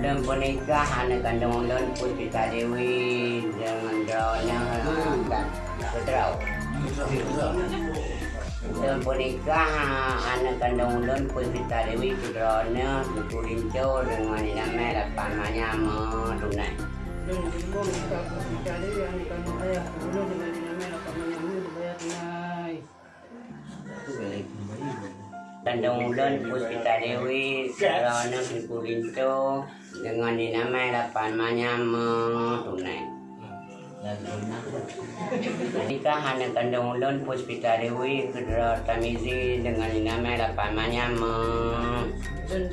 Dan pernikahan anak kandung Ulun Puspita Dewi dengan drawnya dan Petrau. Dan pernikahan anak kandung Ulun Puspita Dewi Putranya Tuku Linco dengan dinamai lapan manyama tunai. Dan kita kita dewi yang dikandung ayah Kandung Ulun Puspita Dewi Putranya Tuku Linco dengan dinamai lapan manyama tunai. Pernikahan anak kandung Ulun Puspita Dewi Kudra Tamizi dengan dinamai lapan manyama. Dan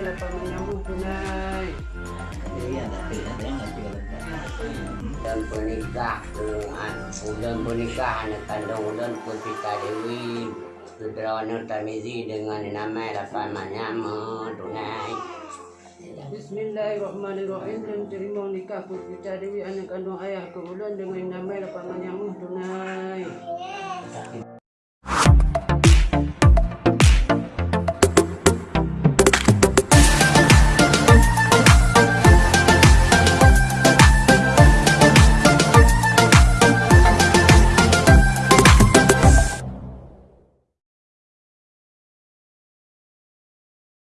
lapan menyamu tunai. dan pernikah dengan ulang pernikah anak kandung Ulan Puspita Dewi. Kendra Tamizi dengan dinamai lapan manyam tunai. Bismillahirrahmanirrahim. Dan terima nikah kita dewi anak kandung ayah ke ulun dengan nama menyamuh tunai.